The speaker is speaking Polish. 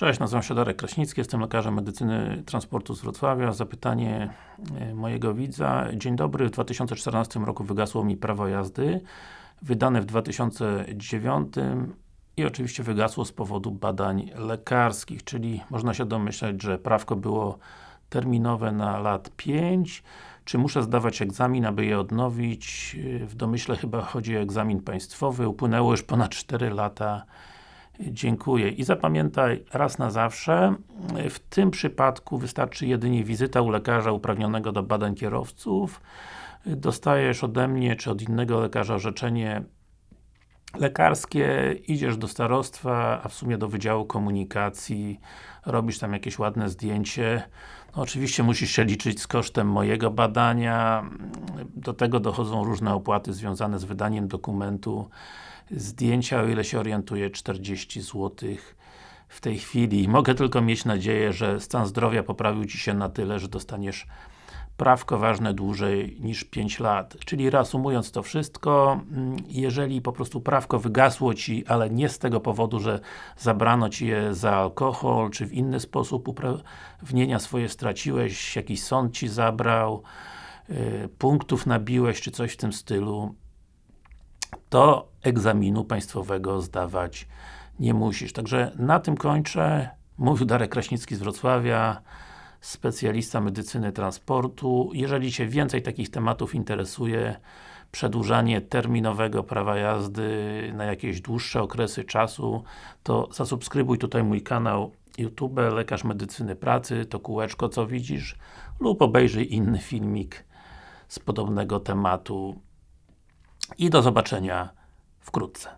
Cześć, nazywam się Darek Kraśnicki, jestem lekarzem medycyny transportu z Wrocławia. Zapytanie e, mojego widza. Dzień dobry, w 2014 roku wygasło mi prawo jazdy, wydane w 2009 i oczywiście wygasło z powodu badań lekarskich, czyli można się domyśleć, że prawko było terminowe na lat 5 czy muszę zdawać egzamin, aby je odnowić? W domyśle chyba chodzi o egzamin państwowy, upłynęło już ponad 4 lata Dziękuję. I zapamiętaj raz na zawsze, w tym przypadku wystarczy jedynie wizyta u lekarza uprawnionego do badań kierowców. Dostajesz ode mnie, czy od innego lekarza orzeczenie lekarskie, idziesz do starostwa, a w sumie do Wydziału Komunikacji, robisz tam jakieś ładne zdjęcie. No, oczywiście musisz się liczyć z kosztem mojego badania, do tego dochodzą różne opłaty związane z wydaniem dokumentu zdjęcia, o ile się orientuję, 40 zł w tej chwili. Mogę tylko mieć nadzieję, że stan zdrowia poprawił Ci się na tyle, że dostaniesz prawko ważne dłużej niż 5 lat. Czyli reasumując to wszystko, mm, jeżeli po prostu prawko wygasło Ci, ale nie z tego powodu, że zabrano Ci je za alkohol, czy w inny sposób uprawnienia swoje straciłeś, jakiś sąd Ci zabrał, punktów nabiłeś, czy coś w tym stylu, to egzaminu państwowego zdawać nie musisz. Także na tym kończę. Mówił Darek Kraśnicki z Wrocławia, specjalista medycyny transportu. Jeżeli Cię więcej takich tematów interesuje, przedłużanie terminowego prawa jazdy na jakieś dłuższe okresy czasu, to zasubskrybuj tutaj mój kanał YouTube, Lekarz Medycyny Pracy, to kółeczko co widzisz, lub obejrzyj inny filmik z podobnego tematu i do zobaczenia wkrótce.